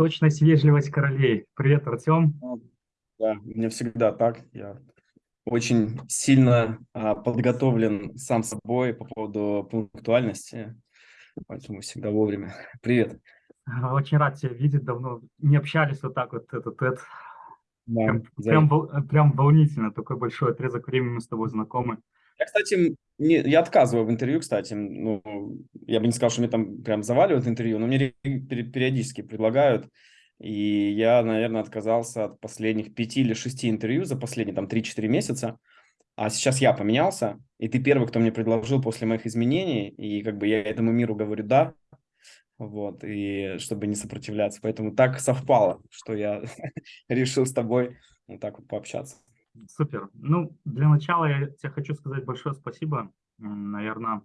Точность, вежливость королей. Привет, Артем. Да, меня всегда так. Я очень сильно а, подготовлен сам собой по поводу пунктуальности, поэтому всегда вовремя. Привет. Очень рад тебя видеть, давно не общались вот так вот этот этот. Да, прям, прям, прям волнительно, такой большой отрезок времени мы с тобой знакомы. Я, кстати, не, я отказываю в интервью, кстати. Ну, я бы не сказал, что мне там прям заваливают интервью, но мне периодически предлагают. И я, наверное, отказался от последних пяти или шести интервью за последние там 3-4 месяца. А сейчас я поменялся, и ты первый, кто мне предложил после моих изменений, и как бы я этому миру говорю «да», вот, и чтобы не сопротивляться. Поэтому так совпало, что я решил с тобой вот так вот пообщаться. Супер. Ну, для начала я тебе хочу сказать большое спасибо. Наверное,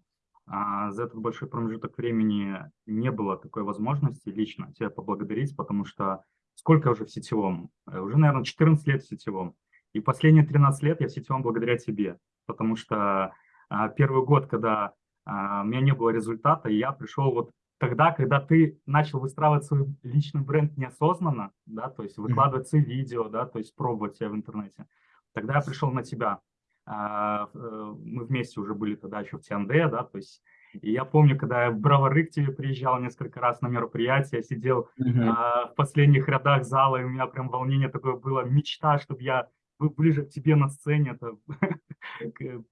а, за этот большой промежуток времени не было такой возможности лично тебя поблагодарить, потому что сколько уже в сетевом? Э, уже, наверное, 14 лет в сетевом. И последние 13 лет я в сетевом благодаря тебе, потому что а, первый год, когда а, у меня не было результата, я пришел вот тогда, когда ты начал выстраивать свой личный бренд неосознанно, да, то есть выкладывать свои видео, да, то есть пробовать себя в интернете, тогда я пришел на тебя. А, э, мы вместе уже были тогда еще в Тианде, да, то есть и я помню, когда я в Бравары к тебе приезжал несколько раз на мероприятие, сидел uh-huh. а, в последних рядах зала, и у меня прям волнение такое было, мечта, чтобы я был ближе к тебе на сцене. Это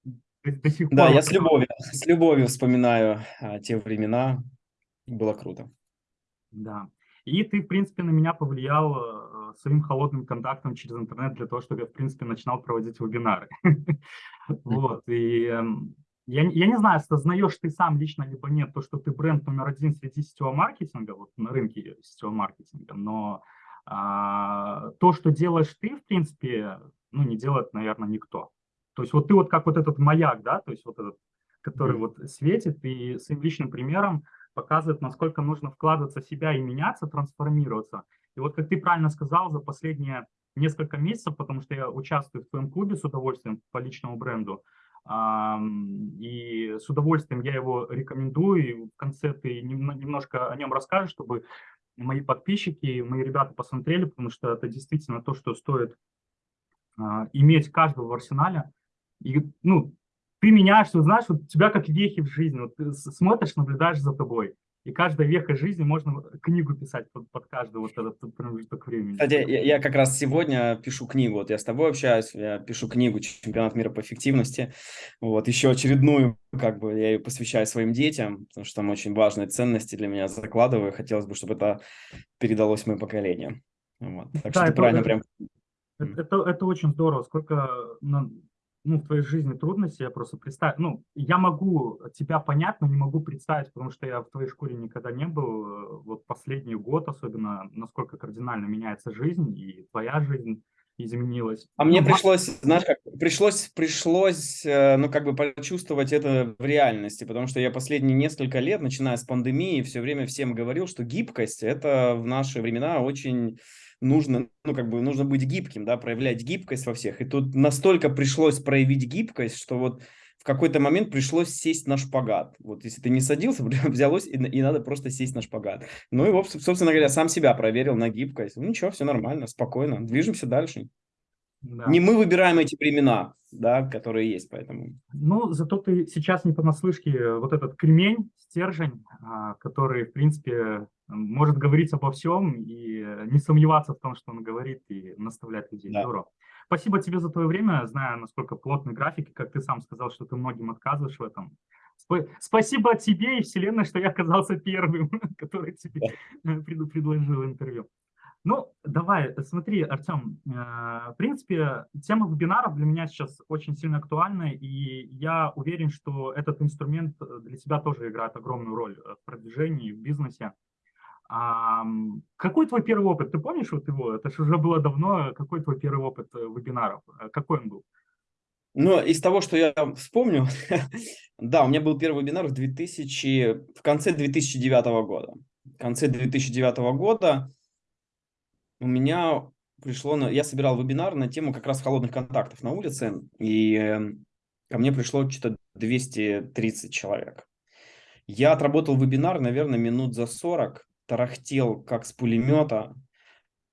до сих пор. Да, я с любовью, с любовью вспоминаю а, те времена. Было круто. Да. И ты, в принципе, на меня повлиял своим холодным контактом через интернет для того, чтобы я, в принципе, начинал проводить вебинары. Вот. И эм, я, я не знаю, осознаешь ты сам лично либо нет то, что ты бренд номер один среди сетевого маркетинга, вот на рынке сетевого маркетинга, но а, то, что делаешь ты, в принципе, ну, не делает, наверное, никто. То есть вот ты вот как вот этот маяк, да, то есть вот этот, который mm -hmm. вот светит и своим личным примером показывает, насколько нужно вкладываться в себя и меняться, трансформироваться. И вот как ты правильно сказал, за последние несколько месяцев, потому что я участвую в твоем клубе с удовольствием по личному бренду, и с удовольствием я его рекомендую, и в конце ты немножко о нем расскажешь, чтобы мои подписчики, мои ребята посмотрели, потому что это действительно то, что стоит а, иметь каждого в арсенале. И, ну, ты меняешься, знаешь, вот тебя как вехи в жизни, вот ты смотришь, наблюдаешь за тобой. И каждая веха жизни можно книгу писать под, под каждый вот этот промежуток времени. Кстати, я, я как раз сегодня пишу книгу. Вот я с тобой общаюсь, я пишу книгу «Чемпионат мира по эффективности». Вот еще очередную, как бы я ее посвящаю своим детям, потому что там очень важные ценности для меня закладываю. Хотелось бы, чтобы это передалось моим поколениям. Вот. Так да, что это, ты правильно это, прям... Это, это, это очень здорово. Сколько ну, в твоей жизни трудности, я просто представь, ну, я могу тебя понять, но не могу представить, потому что я в твоей школе никогда не был, вот последний год особенно, насколько кардинально меняется жизнь, и твоя жизнь изменилась. А мне ну, пришлось, знаешь, как, пришлось, пришлось, э, ну, как бы почувствовать это в реальности, потому что я последние несколько лет, начиная с пандемии, все время всем говорил, что гибкость – это в наши времена очень нужно, ну, как бы, нужно быть гибким, да, проявлять гибкость во всех. И тут настолько пришлось проявить гибкость, что вот в какой-то момент пришлось сесть на шпагат. Вот если ты не садился, взялось, и, и надо просто сесть на шпагат. Ну и, собственно говоря, сам себя проверил на гибкость. Ну ничего, все нормально, спокойно, движемся дальше. Да. Не мы выбираем эти времена, да, которые есть, поэтому. Ну, зато ты сейчас не понаслышке э, вот этот кремень, стержень, а, который, в принципе, может говорить обо всем и э, не сомневаться в том, что он говорит, и наставлять людей. Да. Здорово. Спасибо тебе за твое время, знаю, насколько плотный график, и как ты сам сказал, что ты многим отказываешь в этом. Спасибо тебе и Вселенной, что я оказался первым, который тебе предложил интервью. Ну, давай, смотри, Артем, э, в принципе, тема вебинаров для меня сейчас очень сильно актуальна, и я уверен, что этот инструмент для тебя тоже играет огромную роль в продвижении, в бизнесе. Какой твой первый опыт? Ты помнишь вот его? Это же уже было давно. Какой твой первый опыт э, вебинаров? Э, какой он был? Ну, из того, что я вспомню, да, у меня был первый вебинар в, 2000, в конце 2009 года. В конце 2009 года у меня пришло, на, я собирал вебинар на тему как раз холодных контактов на улице, и эм, ко мне пришло что-то 230 человек. Я отработал вебинар, наверное, минут за 40, тарахтел, как с пулемета.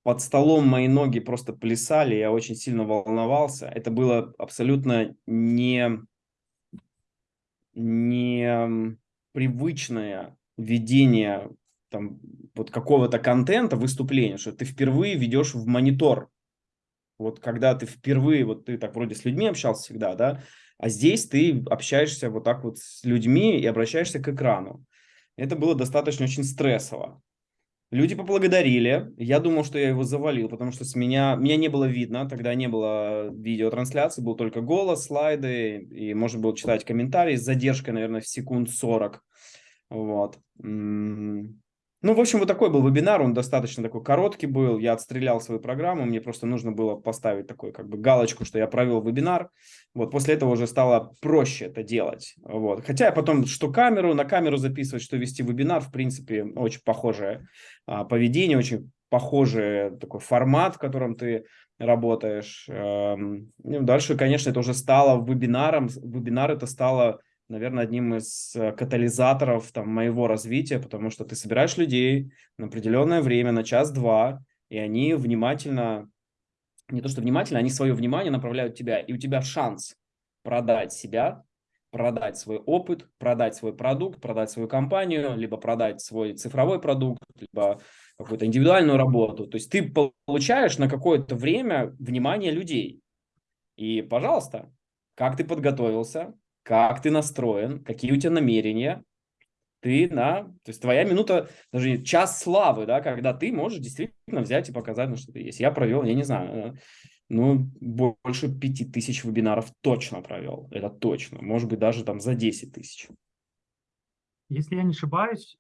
Под столом мои ноги просто плясали, я очень сильно волновался. Это было абсолютно не, не привычное ведение там, вот какого-то контента, выступления, что ты впервые ведешь в монитор. Вот когда ты впервые, вот ты так вроде с людьми общался всегда, да, а здесь ты общаешься вот так вот с людьми и обращаешься к экрану. Это было достаточно очень стрессово. Люди поблагодарили. Я думал, что я его завалил, потому что с меня, меня не было видно. Тогда не было видеотрансляции, был только голос, слайды, и можно было читать комментарии с задержкой, наверное, в секунд 40. Вот. Ну, в общем, вот такой был вебинар, он достаточно такой короткий был, я отстрелял свою программу, мне просто нужно было поставить такой как бы галочку, что я провел вебинар, вот, после этого уже стало проще это делать, вот, хотя я потом, что камеру, на камеру записывать, что вести вебинар, в принципе, очень похожее а, поведение, очень похожий такой формат, в котором ты работаешь, эм, ну, дальше, конечно, это уже стало вебинаром, вебинар это стало наверное, одним из э, катализаторов там, моего развития, потому что ты собираешь людей на определенное время, на час-два, и они внимательно, не то что внимательно, они свое внимание направляют тебя, и у тебя шанс продать себя, продать свой опыт, продать свой продукт, продать свою компанию, либо продать свой цифровой продукт, либо какую-то индивидуальную работу. То есть ты получаешь на какое-то время внимание людей. И, пожалуйста, как ты подготовился, как ты настроен, какие у тебя намерения, ты на, то есть твоя минута, даже час славы, да, когда ты можешь действительно взять и показать, ну, что ты есть. Я провел, я не знаю, ну, больше пяти тысяч вебинаров точно провел, это точно, может быть, даже там за 10 тысяч. Если я не ошибаюсь,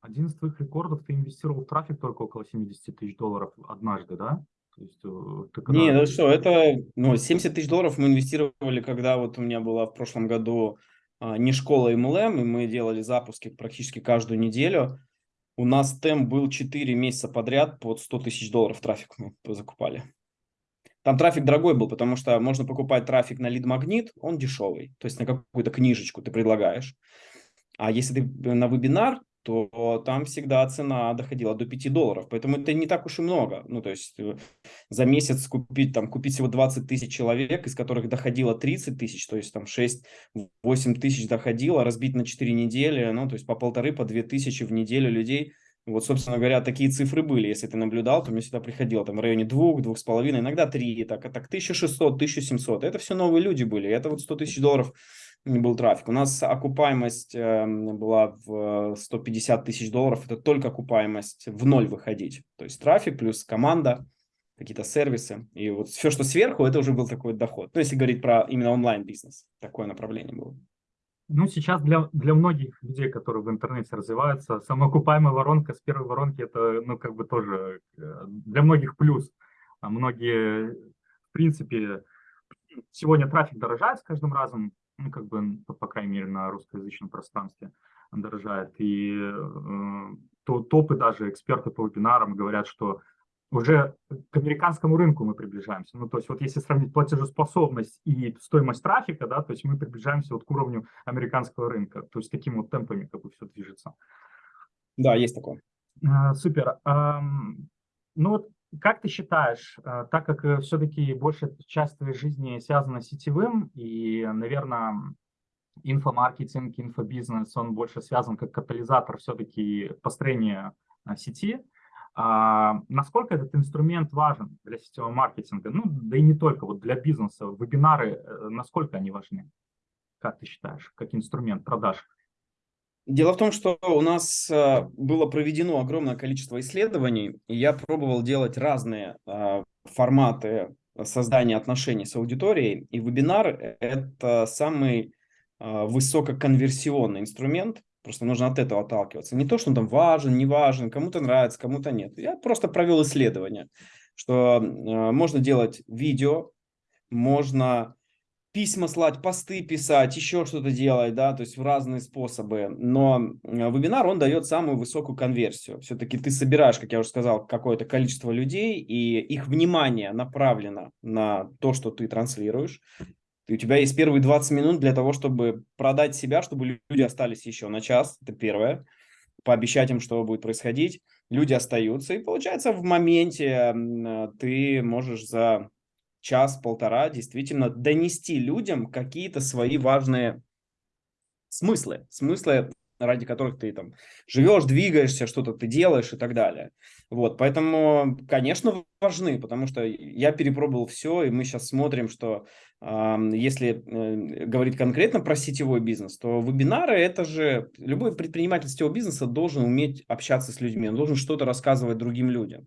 один из твоих рекордов, ты инвестировал в трафик только около 70 тысяч долларов однажды, да? То есть, э, когда... Не, ну что, это ну, 70 тысяч долларов мы инвестировали, когда вот у меня была в прошлом году а, не школа MLM, и мы делали запуски практически каждую неделю. У нас темп был 4 месяца подряд под 100 тысяч долларов трафик мы закупали. Там трафик дорогой был, потому что можно покупать трафик на лид-магнит, он дешевый, то есть на какую-то книжечку ты предлагаешь. А если ты на вебинар, то там всегда цена доходила до 5 долларов. Поэтому это не так уж и много. Ну, то есть э, за месяц купить, там, купить всего 20 тысяч человек, из которых доходило 30 тысяч, то есть там 6-8 тысяч доходило, разбить на 4 недели, ну, то есть по полторы, по 2 тысячи в неделю людей. Вот, собственно говоря, такие цифры были. Если ты наблюдал, то мне сюда приходило там в районе 2, 2,5, иногда 3, так, так 1600, 1700. Это все новые люди были. Это вот 100 тысяч долларов не был трафик. У нас окупаемость эм, была в 150 тысяч долларов. Это только окупаемость в ноль выходить. То есть трафик плюс команда, какие-то сервисы. И вот все, что сверху, это уже был такой доход. Ну, если говорить про именно онлайн-бизнес, такое направление было. Ну, сейчас для, для многих людей, которые в интернете развиваются, самоокупаемая воронка с первой воронки, это, ну, как бы тоже э, для многих плюс. А многие, в принципе, сегодня трафик дорожает с каждым разом, ну, как бы, по, по крайней мере, на русскоязычном пространстве дорожает. И э, то, топы даже, эксперты по вебинарам говорят, что уже к американскому рынку мы приближаемся. Ну, то есть вот если сравнить платежеспособность и стоимость трафика, да, то есть мы приближаемся вот к уровню американского рынка. То есть таким вот темпами как бы все движется. Да, есть такое. А, супер. Ну вот как ты считаешь, э, так как э, все-таки большая часть твоей жизни связана с сетевым, и, наверное, инфомаркетинг, инфобизнес, он больше связан как катализатор все-таки построения э, сети, а насколько этот инструмент важен для сетевого маркетинга? Ну, да и не только, вот для бизнеса, вебинары, насколько они важны? Как ты считаешь, как инструмент продаж? Дело в том, что у нас э, было проведено огромное количество исследований, и я пробовал делать разные э, форматы создания отношений с аудиторией, и вебинар – это самый э, высококонверсионный инструмент, просто нужно от этого отталкиваться. Не то, что он там важен, не важен, кому-то нравится, кому-то нет. Я просто провел исследование, что можно делать видео, можно письма слать, посты писать, еще что-то делать, да, то есть в разные способы. Но э, вебинар, он дает самую высокую конверсию. Все-таки ты собираешь, как я уже сказал, какое-то количество людей, и их внимание направлено на то, что ты транслируешь. И у тебя есть первые 20 минут для того, чтобы продать себя, чтобы люди остались еще на час, это первое. пообещать им, что будет происходить, люди остаются. И получается, в моменте ты можешь за час-полтора действительно донести людям какие-то свои важные смыслы. Смыслы ради которых ты там живешь, двигаешься, что-то ты делаешь и так далее. Вот, поэтому, конечно, важны, потому что я перепробовал все, и мы сейчас смотрим, что э, если э, говорить конкретно про сетевой бизнес, то вебинары это же любой предприниматель сетевого бизнеса должен уметь общаться с людьми, он должен что-то рассказывать другим людям.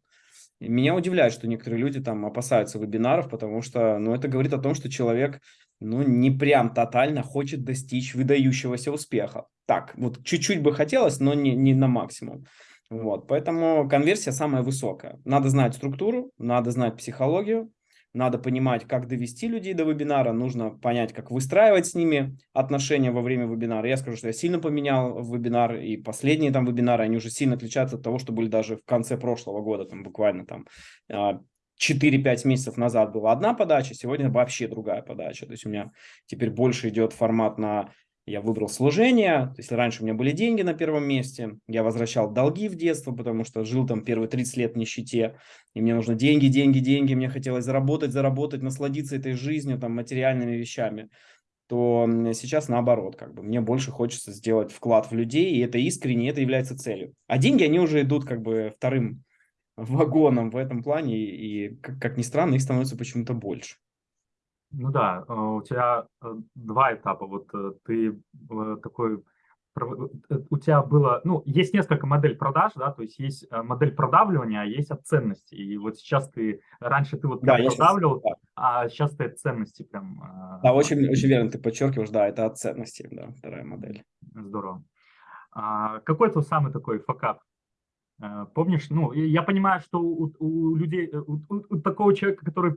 Меня удивляет, что некоторые люди там опасаются вебинаров, потому что, ну, это говорит о том, что человек, ну, не прям тотально хочет достичь выдающегося успеха. Так, вот чуть-чуть бы хотелось, но не, не на максимум. Вот, поэтому конверсия самая высокая. Надо знать структуру, надо знать психологию, надо понимать, как довести людей до вебинара, нужно понять, как выстраивать с ними отношения во время вебинара. Я скажу, что я сильно поменял вебинар, и последние там вебинары, они уже сильно отличаются от того, что были даже в конце прошлого года, там буквально там 4-5 а, месяцев назад была одна подача, сегодня вообще другая подача. То есть у меня теперь больше идет формат на я выбрал служение, то есть раньше у меня были деньги на первом месте, я возвращал долги в детство, потому что жил там первые 30 лет в нищете, и мне нужно деньги, деньги, деньги, мне хотелось заработать, заработать, насладиться этой жизнью, там, материальными вещами, то сейчас наоборот, как бы мне больше хочется сделать вклад в людей, и это искренне, это является целью. А деньги, они уже идут как бы вторым вагоном в этом плане, и, как, как ни странно, их становится почему-то больше. Ну да, э, у тебя э, два этапа. Вот э, ты такой, у тебя было, ну, есть несколько моделей продаж, да, то есть есть модель продавливания, а есть от ценности. И вот сейчас ты, раньше ты вот да, продавливал, сейчас, да. а сейчас ты от ценности прям. Да, очень, очень верно ты подчеркиваешь, да, это от ценности, да, вторая модель. Здорово. А, какой твой самый такой факап? Помнишь, ну, я понимаю, что у, у людей, у, у такого человека, который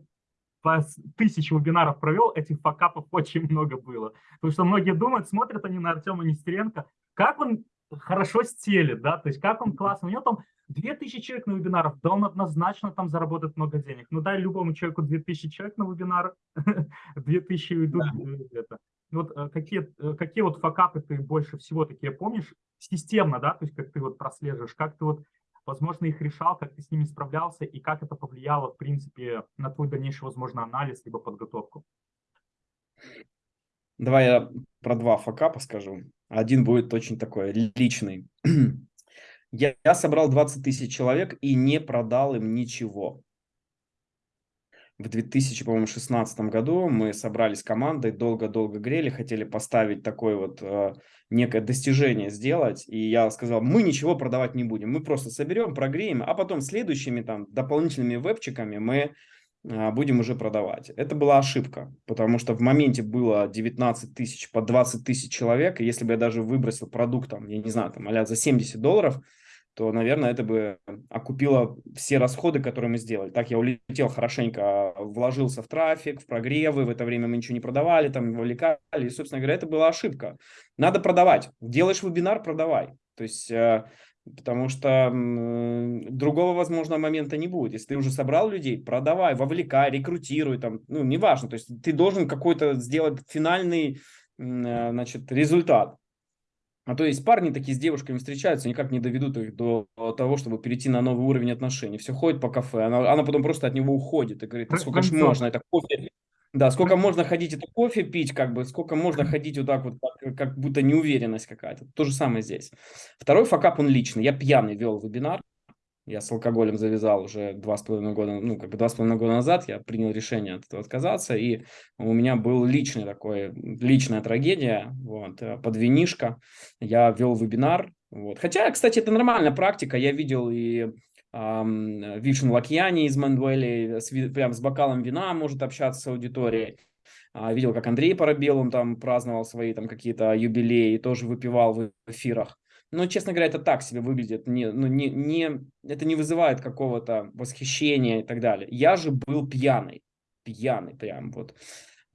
по тысяче вебинаров провел, этих факапов очень много было. Потому что многие думают, смотрят они на Артема Нестеренко, как он хорошо стелит, да, то есть как он классно. У него там 2000 человек на вебинарах, да он однозначно там заработает много денег. Ну дай любому человеку 2000 человек на вебинар, 2000 уйдут. Да. Это. Вот э, какие, э, какие вот факапы ты больше всего такие помнишь? Системно, да, то есть как ты вот прослеживаешь, как ты вот возможно, их решал, как ты с ними справлялся и как это повлияло, в принципе, на твой дальнейший, возможно, анализ либо подготовку? Давай я про два факапа скажу. Один будет очень такой личный. Я, я собрал 20 тысяч человек и не продал им ничего в 2016 году мы собрались командой, долго-долго грели, хотели поставить такое вот э, некое достижение сделать, и я сказал, мы ничего продавать не будем, мы просто соберем, прогреем, а потом следующими там дополнительными вебчиками мы э, будем уже продавать. Это была ошибка, потому что в моменте было 19 тысяч по 20 тысяч человек, и если бы я даже выбросил продукт, там, я не знаю, там, а за 70 долларов, то, наверное, это бы окупило все расходы, которые мы сделали. Так я улетел хорошенько, вложился в трафик, в прогревы, в это время мы ничего не продавали, там вовлекали, и, собственно говоря, это была ошибка. Надо продавать. Делаешь вебинар, продавай. То есть, э, потому что другого, возможно, момента не будет. Если ты уже собрал людей, продавай, вовлекай, рекрутируй, там, ну, неважно. То есть, ты должен какой-то сделать финальный, э, значит, результат. А то есть парни такие с девушками встречаются, никак не доведут их до того, чтобы перейти на новый уровень отношений. Все ходит по кафе, она, она потом просто от него уходит и говорит, сколько ж можно это кофе, да, сколько можно ходить это кофе пить, как бы, сколько можно ходить вот так вот, как, как будто неуверенность какая-то. То же самое здесь. Второй факап, он личный. Я пьяный вел вебинар, я с алкоголем завязал уже два с половиной года, ну, как бы два с половиной года назад, я принял решение от этого отказаться, и у меня был личный такой, личная трагедия, вот, э, под винишко, я вел вебинар, вот, хотя, кстати, это нормальная практика, я видел и эм, Вишен Лакьяни из Мандуэли, прям с бокалом вина может общаться с аудиторией, а, видел, как Андрей Парабел, он там праздновал свои там какие-то юбилеи, тоже выпивал в эфирах. Но, честно говоря, это так себе выглядит. Не, ну, не, не, это не вызывает какого-то восхищения и так далее. Я же был пьяный. Пьяный прям вот.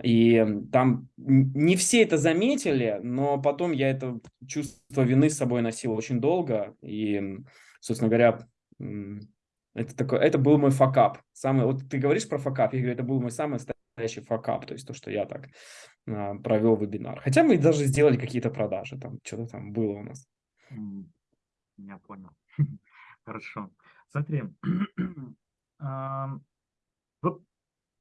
И там не все это заметили, но потом я это чувство вины с собой носил очень долго. И, собственно говоря, это, такой, это был мой факап. Самый, вот ты говоришь про факап, я говорю, это был мой самый настоящий факап, то есть то, что я так а, провел вебинар. Хотя мы даже сделали какие-то продажи, там что-то там было у нас. Я понял. Хорошо. Смотри, вот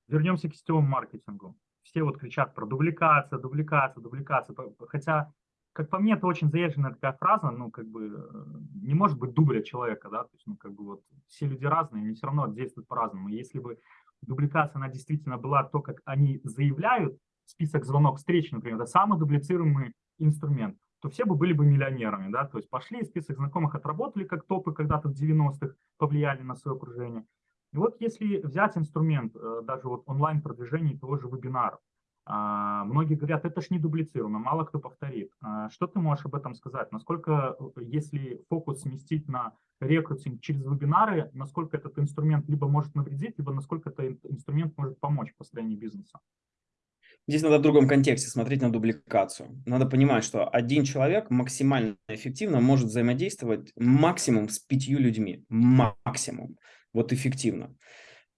вернемся к сетевому маркетингу. Все вот кричат про дубликация, дубликация, дубликация. Хотя, как по мне, это очень заезженная такая фраза, ну, как бы, э, не может быть дубля человека, да, то есть, ну, как бы вот все люди разные, они все равно действуют по-разному. Если бы дубликация, она действительно была то, как они заявляют, список звонок встреч, например, это самый дублицируемый инструмент, то все бы были бы миллионерами, да, то есть пошли, список знакомых отработали как топы когда-то в 90-х, повлияли на свое окружение. И вот если взять инструмент, э, даже вот онлайн-продвижение того же вебинара, а, многие говорят, это ж не дублицируемо, мало кто повторит. А, что ты можешь об этом сказать? Насколько, э, если фокус сместить на рекрутинг через вебинары, насколько этот инструмент либо может навредить, либо насколько этот инструмент может помочь в построении бизнеса? Здесь надо в другом контексте смотреть на дубликацию. Надо понимать, что один человек максимально эффективно может взаимодействовать максимум с пятью людьми. Максимум. Вот эффективно.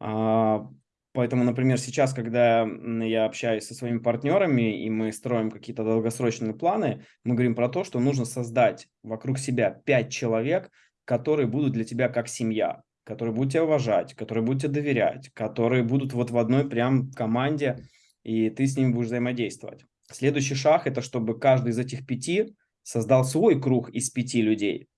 А, Поэтому, например, сейчас, когда я общаюсь со своими партнерами, и мы строим какие-то долгосрочные планы, мы говорим про то, что нужно создать вокруг себя пять человек, которые будут для тебя как семья, которые будут тебя уважать, которые будут тебе доверять, которые будут вот в одной прям команде, и ты с ними будешь взаимодействовать. Следующий шаг – это чтобы каждый из этих пяти создал свой круг из пяти людей.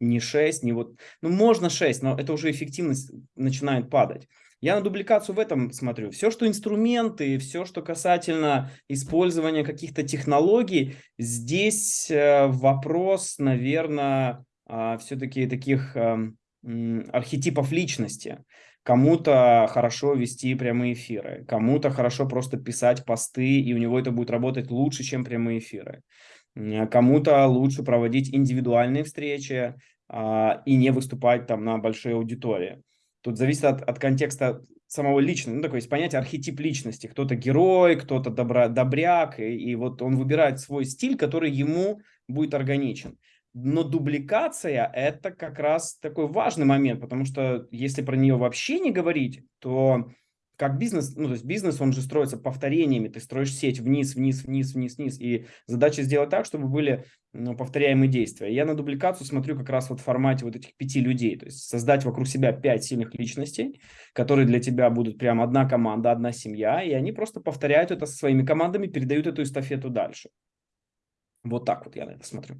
Не шесть, не вот… Ну, можно шесть, но это уже эффективность начинает падать. Я на дубликацию в этом смотрю. Все, что инструменты, все, что касательно использования каких-то технологий, здесь э, вопрос, наверное, а, все-таки таких эм, архетипов личности. Кому-то хорошо вести прямые эфиры, кому-то хорошо просто писать посты, и у него это будет работать лучше, чем прямые эфиры. Кому-то лучше проводить индивидуальные встречи а, и не выступать там на большой аудитории. Тут зависит от, от контекста самого личного, ну, такое есть понятие архетип личности. Кто-то герой, кто-то добра, добряк, и, и вот он выбирает свой стиль, который ему будет органичен. Но дубликация – это как раз такой важный момент, потому что если про нее вообще не говорить, то как бизнес, ну, то есть бизнес, он же строится повторениями, ты строишь сеть вниз, вниз, вниз, вниз, вниз, и задача сделать так, чтобы были ну, повторяемые действия. Я на дубликацию смотрю как раз вот в формате вот этих пяти людей, то есть создать вокруг себя пять сильных личностей, которые для тебя будут прям одна команда, одна семья, и они просто повторяют это со своими командами, передают эту эстафету дальше. Вот так вот я на это смотрю.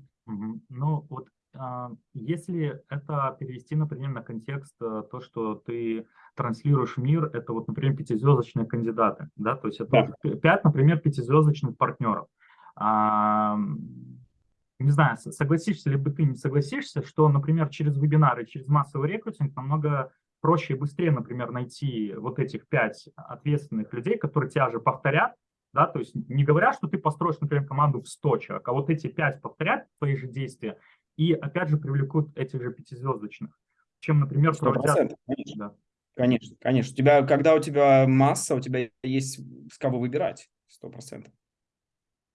Ну, вот а, если это перевести, например, на контекст э, то, что ты транслируешь мир, это вот, например, пятизвездочные кандидаты, да, то есть это да. пять, например, пятизвездочных партнеров. А, не знаю, согласишься ли бы ты, не согласишься, что, например, через вебинары, через массовый рекрутинг намного проще и быстрее, например, найти вот этих пять ответственных людей, которые тебя же повторят, да, то есть не говоря, что ты построишь, например, команду в 100 человек, а вот эти пять повторят твои же действия и, опять же, привлекут этих же пятизвездочных, чем, например, 100%, проводят... Конечно. Да. конечно, конечно. У тебя, когда у тебя масса, у тебя есть с кого выбирать, сто процентов.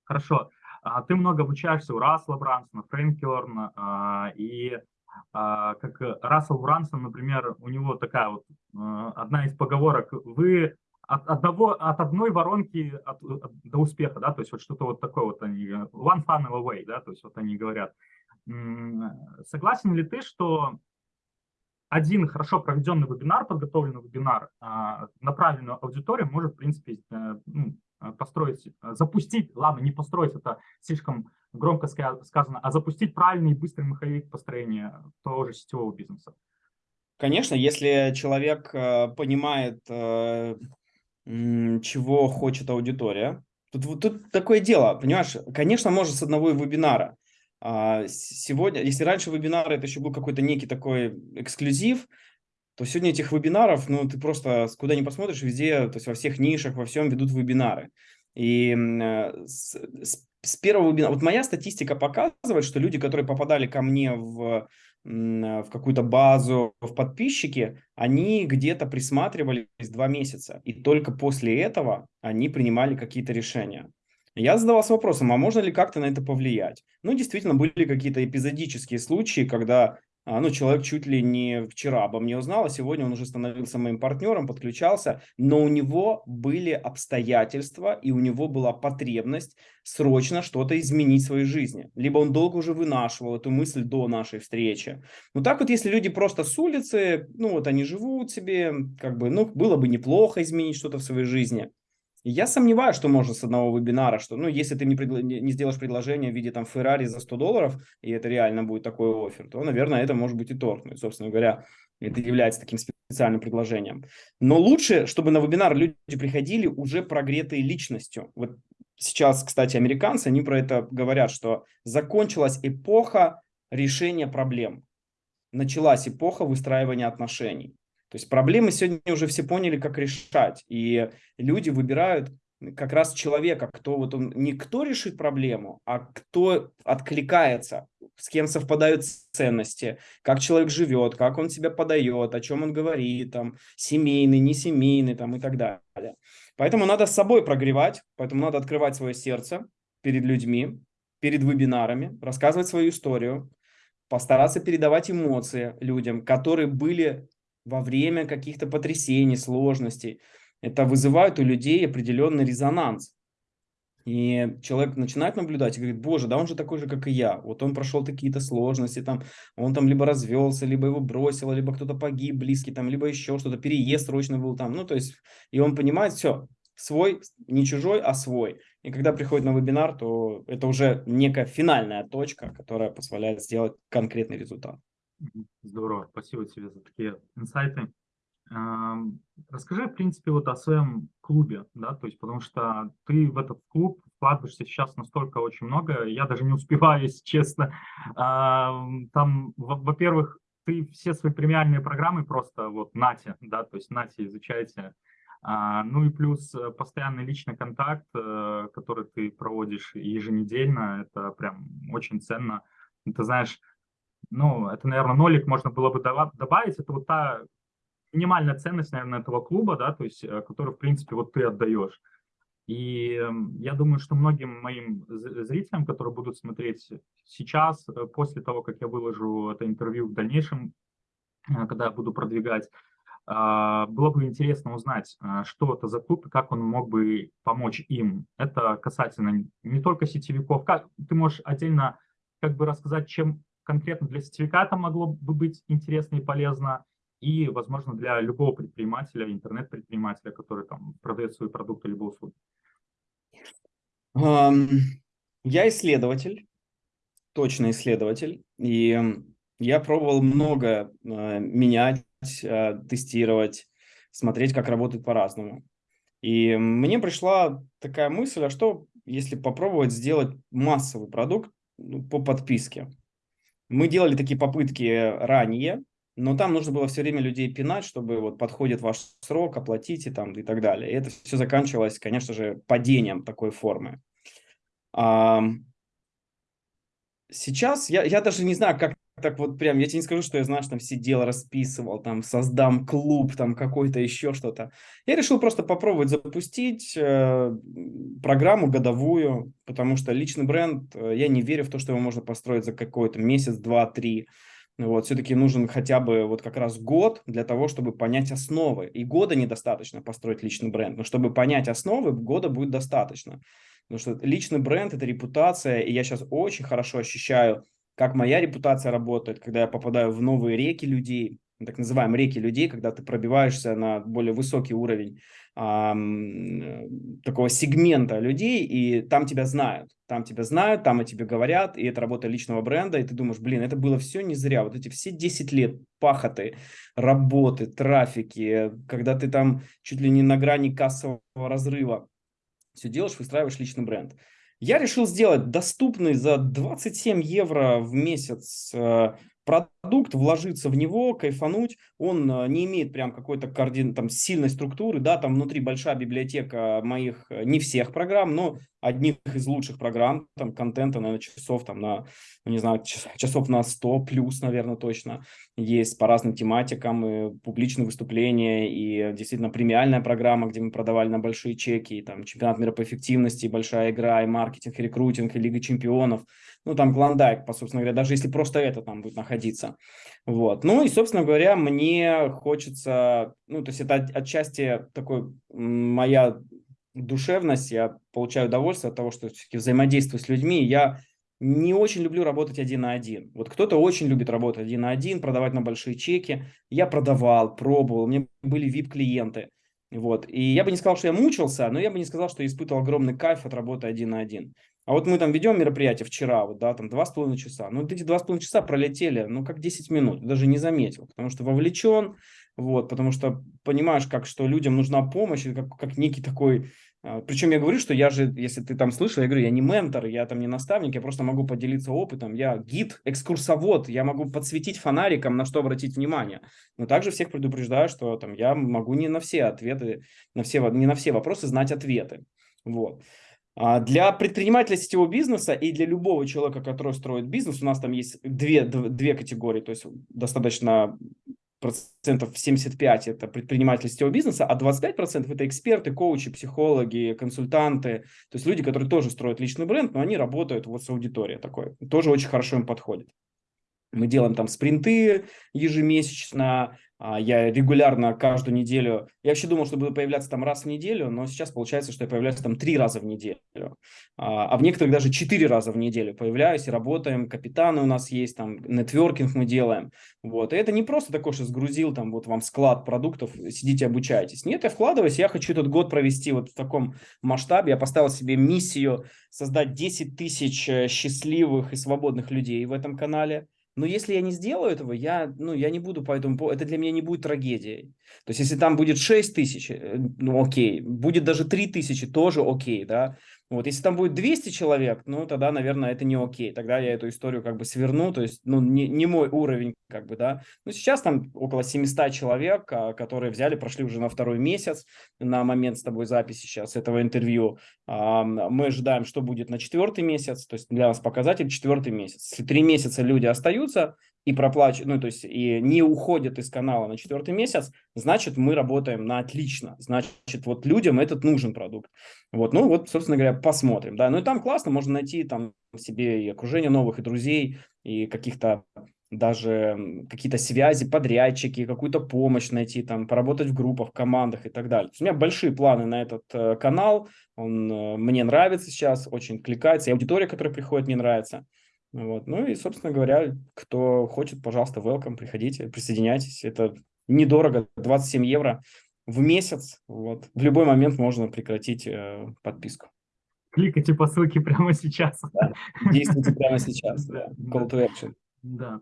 Хорошо. А ты много обучаешься у Рассела Брансона, Фрэнк Керна, а, и а, как Рассел Брансон, например, у него такая вот а, одна из поговорок, вы от, одного, от одной воронки от, от, до успеха, да, то есть вот что-то вот такое вот они, one funnel away, да, то есть вот они говорят. Согласен ли ты, что один хорошо проведенный вебинар, подготовленный вебинар а, на правильную аудиторию может, в принципе, э, ну, построить, запустить, ладно, не построить, это слишком громко сказано, а запустить правильный и быстрый маховик построения того же сетевого бизнеса? Конечно, если человек э, понимает, э, чего хочет аудитория, тут, тут такое дело, понимаешь, конечно, может с одного вебинара, а, сегодня, если раньше вебинары это еще был какой-то некий такой эксклюзив, то сегодня этих вебинаров, ну, ты просто куда ни посмотришь, везде, то есть во всех нишах, во всем ведут вебинары. И э, с, с первого вебинара, вот моя статистика показывает, что люди, которые попадали ко мне в, в какую-то базу, в подписчики, они где-то присматривались два месяца. И только после этого они принимали какие-то решения. Я задавался вопросом, а можно ли как-то на это повлиять? Ну, действительно, были какие-то эпизодические случаи, когда ну, человек чуть ли не вчера обо мне узнал, а сегодня он уже становился моим партнером, подключался, но у него были обстоятельства, и у него была потребность срочно что-то изменить в своей жизни. Либо он долго уже вынашивал эту мысль до нашей встречи. Ну, так вот, если люди просто с улицы, ну, вот они живут себе, как бы, ну, было бы неплохо изменить что-то в своей жизни, я сомневаюсь, что можно с одного вебинара, что, ну, если ты не, предла- не сделаешь предложение в виде там Феррари за 100 долларов, и это реально будет такой офер, то, наверное, это может быть и торг. Ну, и, собственно говоря, это является таким специальным предложением. Но лучше, чтобы на вебинар люди приходили уже прогретые личностью. Вот сейчас, кстати, американцы, они про это говорят, что закончилась эпоха решения проблем. Началась эпоха выстраивания отношений. То есть проблемы сегодня уже все поняли, как решать. И люди выбирают как раз человека, кто вот он не кто решит проблему, а кто откликается, с кем совпадают ценности, как человек живет, как он себя подает, о чем он говорит, там, семейный, не семейный, там, и так далее. Поэтому надо с собой прогревать, поэтому надо открывать свое сердце перед людьми, перед вебинарами, рассказывать свою историю, постараться передавать эмоции людям, которые были во время каких-то потрясений, сложностей. Это вызывает у людей определенный резонанс. И человек начинает наблюдать и говорит, боже, да он же такой же, как и я. Вот он прошел какие-то сложности, там, он там либо развелся, либо его бросило, либо кто-то погиб близкий, там, либо еще что-то, переезд срочно был там. Ну, то есть, и он понимает, все, свой, не чужой, а свой. И когда приходит на вебинар, то это уже некая финальная точка, которая позволяет сделать конкретный результат. Здорово, спасибо тебе за такие инсайты. Расскажи, в принципе, вот о своем клубе, да, то есть, потому что ты в этот клуб вкладываешься сейчас настолько очень много, я даже не успеваю, если честно. Там, во-первых, ты все свои премиальные программы просто вот нате, да, то есть нате, изучайте. А, ну и плюс э, постоянный личный контакт, э, который ты проводишь еженедельно, это прям очень ценно. Ты знаешь, ну, это, наверное, нолик можно было бы добавить, это вот та минимальная ценность, наверное, этого клуба, да, то есть, э, которую, в принципе, вот ты отдаешь. И эм, я думаю, что многим моим зрителям, которые будут смотреть сейчас, э, после того, как я выложу это интервью в дальнейшем, э, когда я буду продвигать, было бы интересно узнать, что это за клуб и как он мог бы помочь им. Это касательно не только сетевиков. Как, ты можешь отдельно как бы рассказать, чем конкретно для сертификата могло бы быть интересно и полезно, и, возможно, для любого предпринимателя, интернет-предпринимателя, который там продает свои продукты либо услуги. Я исследователь, точно исследователь, и я пробовал много э, менять, э, тестировать, смотреть, как работает по-разному. И мне пришла такая мысль, а что если попробовать сделать массовый продукт ну, по подписке? Мы делали такие попытки ранее, но там нужно было все время людей пинать, чтобы вот подходит ваш срок, оплатите там и так далее. И это все заканчивалось, конечно же, падением такой формы. Сейчас я, я даже не знаю, как так вот прям, я тебе не скажу, что я, знаешь, там сидел, расписывал, там создам клуб, там какой-то еще что-то. Я решил просто попробовать запустить э, программу годовую, потому что личный бренд, э, я не верю в то, что его можно построить за какой-то месяц, два, три. Вот, все-таки нужен хотя бы вот как раз год для того, чтобы понять основы. И года недостаточно построить личный бренд, но чтобы понять основы, года будет достаточно. Потому что личный бренд – это репутация, и я сейчас очень хорошо ощущаю как моя репутация работает, когда я попадаю в новые реки людей, так называемые реки людей, когда ты пробиваешься на более высокий уровень а, такого сегмента людей, и там тебя знают, там тебя знают, там о тебе говорят, и это работа личного бренда, и ты думаешь, блин, это было все не зря, вот эти все 10 лет пахоты, работы, трафики, когда ты там чуть ли не на грани кассового разрыва, все делаешь, выстраиваешь личный бренд. Я решил сделать доступный за 27 евро в месяц э, продукт, вложиться в него, кайфануть. Он э, не имеет прям какой-то координ, там, сильной структуры, да, там внутри большая библиотека моих, э, не всех программ, но одних из лучших программ, там, контента, наверное, часов там на, ну, не знаю, часов на 100 плюс, наверное, точно есть по разным тематикам, и публичные выступления, и действительно премиальная программа, где мы продавали на большие чеки, и, там, чемпионат мира по эффективности, большая игра, и маркетинг, и рекрутинг, и Лига чемпионов – ну, там Клондайк, по собственно говоря, даже если просто это там будет находиться. Вот. Ну, и, собственно говоря, мне хочется, ну, то есть это отчасти такой моя душевность, я получаю удовольствие от того, что все-таки взаимодействую с людьми, я не очень люблю работать один на один. Вот кто-то очень любит работать один на один, продавать на большие чеки. Я продавал, пробовал, у меня были VIP-клиенты. Вот. И я бы не сказал, что я мучился, но я бы не сказал, что испытывал огромный кайф от работы один на один. А вот мы там ведем мероприятие вчера, вот, да, там два с половиной часа. Ну, вот эти два с половиной часа пролетели, ну, как 10 минут, даже не заметил, потому что вовлечен, вот, потому что понимаешь, как, что людям нужна помощь, как, как некий такой а, Причем я говорю, что я же, если ты там слышал, я говорю, я не ментор, я там не наставник, я просто могу поделиться опытом, я гид, экскурсовод, я могу подсветить фонариком, на что обратить внимание. Но также всех предупреждаю, что там я могу не на все ответы, на все, не на все вопросы знать ответы. Вот. А, для предпринимателя сетевого бизнеса и для любого человека, который строит бизнес, у нас там есть две, две категории, то есть достаточно процентов 75 это предприниматели сетевого бизнеса, а 25 процентов это эксперты, коучи, психологи, консультанты, то есть люди, которые тоже строят личный бренд, но они работают вот с аудиторией такой, тоже очень хорошо им подходит. Мы делаем там спринты ежемесячно, я регулярно каждую неделю, я вообще думал, что буду появляться там раз в неделю, но сейчас получается, что я появляюсь там три раза в неделю, а, а в некоторых даже четыре раза в неделю появляюсь и работаем, капитаны у нас есть, там нетворкинг мы делаем, вот, и это не просто такое, что сгрузил там вот вам склад продуктов, сидите обучаетесь, нет, я вкладываюсь, я хочу этот год провести вот в таком масштабе, я поставил себе миссию создать 10 тысяч э, счастливых и свободных людей в этом канале, но если я не сделаю этого, я, ну, я не буду по этому поводу, это для меня не будет трагедией. То есть, если там будет 6 тысяч, э, ну, окей, будет даже 3 тысячи, тоже окей, да. Вот, если там будет 200 человек, ну, тогда, наверное, это не окей. Тогда я эту историю как бы сверну, то есть, ну, не, не мой уровень, как бы, да. Но сейчас там около 700 человек, а, которые взяли, прошли уже на второй месяц на момент с тобой записи сейчас этого интервью. Мы ожидаем, что будет на четвертый месяц, то есть для нас показатель четвертый месяц. Если три месяца люди остаются, и проплачивают, ну, то есть и не уходят из канала на четвертый месяц, значит, мы работаем на отлично. Значит, вот людям этот нужен продукт. Вот, ну, вот, собственно говоря, посмотрим, да. Ну, и там классно, можно найти там себе и окружение новых, и друзей, и каких-то даже какие-то связи, подрядчики, какую-то помощь найти, там, поработать в группах, командах и так далее. У меня большие планы на этот э, канал, он э, мне нравится сейчас, очень кликается, и аудитория, которая приходит, мне нравится. Вот. Ну и, собственно говоря, кто хочет, пожалуйста, welcome, приходите, присоединяйтесь. Это недорого, 27 евро в месяц. Вот. В любой момент можно прекратить э, подписку. Кликайте по ссылке прямо сейчас. Да. Действуйте прямо сейчас. Да. Call to action. Да.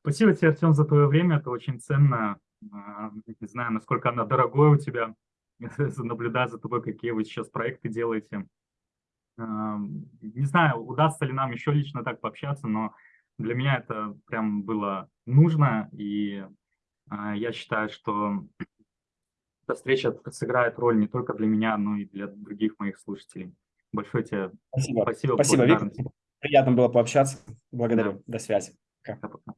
Спасибо тебе, Артем, за твое время. Это очень ценно. А, не знаю, насколько оно дорогое у тебя. Наблюдать за тобой, какие вы сейчас проекты делаете. Не знаю, удастся ли нам еще лично так пообщаться, но для меня это прям было нужно, и а, я считаю, что эта встреча сыграет роль не только для меня, но и для других моих слушателей. Большое тебе спасибо. Спасибо, спасибо Виктор. Приятно было пообщаться. Благодарю. Да. До связи. Пока. Пока.